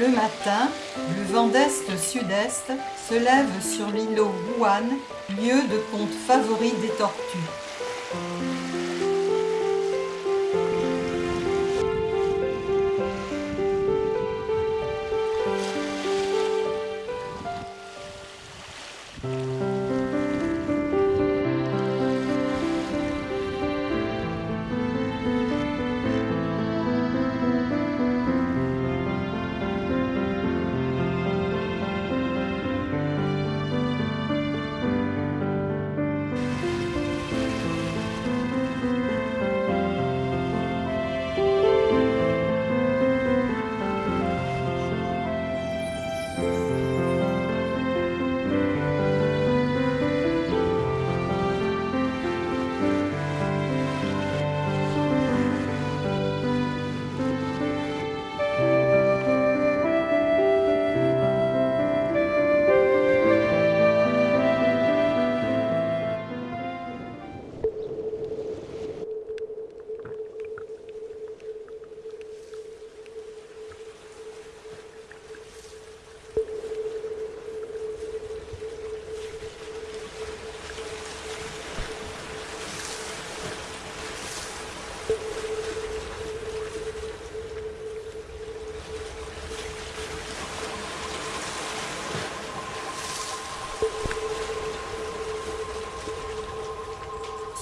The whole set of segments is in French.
Le matin, le vent d'est-sud-est se lève sur l'îlot Wuhan, lieu de ponte favori des tortues. Amen.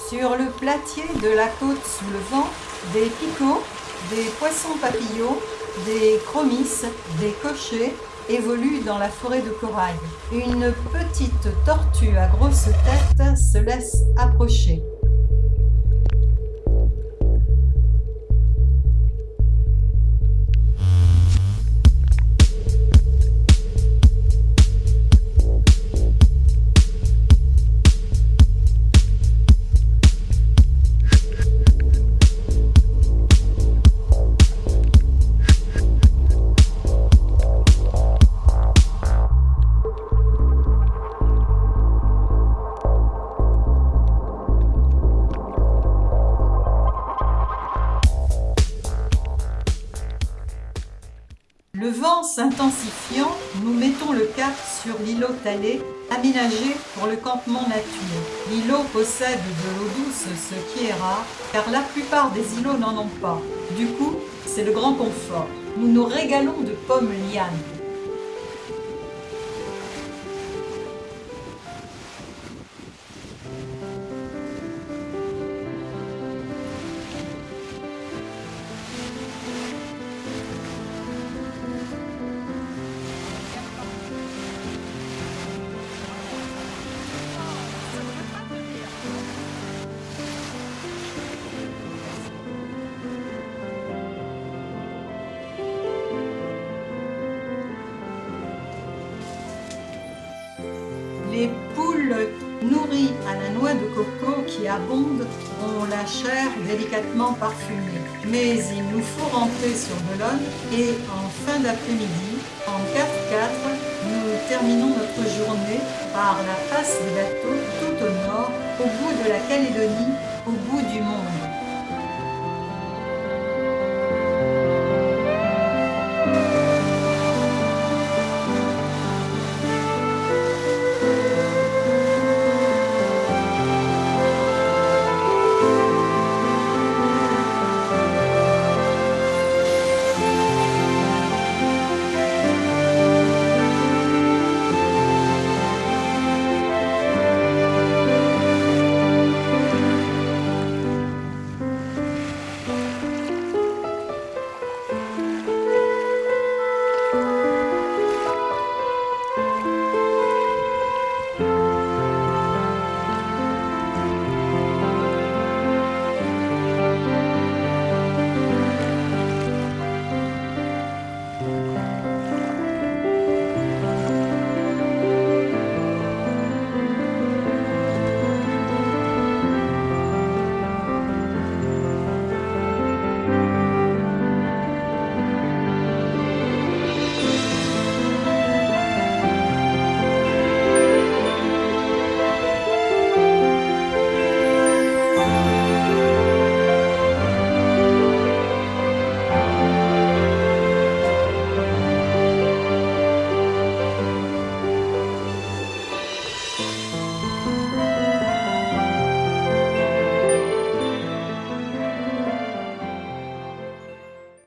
Sur le platier de la côte sous le vent, des picots, des poissons papillons, des chromis, des cochers évoluent dans la forêt de corail. Une petite tortue à grosse tête se laisse approcher. Le vent s'intensifiant, nous mettons le cap sur l'îlot Talé, aménagé pour le campement nature. L'îlot possède de l'eau douce, ce qui est rare, car la plupart des îlots n'en ont pas. Du coup, c'est le grand confort. Nous nous régalons de pommes lianes. Poules nourries à la noix de coco qui abondent ont la chair délicatement parfumée. Mais il nous faut rentrer sur Boulogne et en fin d'après-midi, en 4x4, nous terminons notre journée par la face des bateaux tout au nord, au bout de la Calédonie, au bout du monde.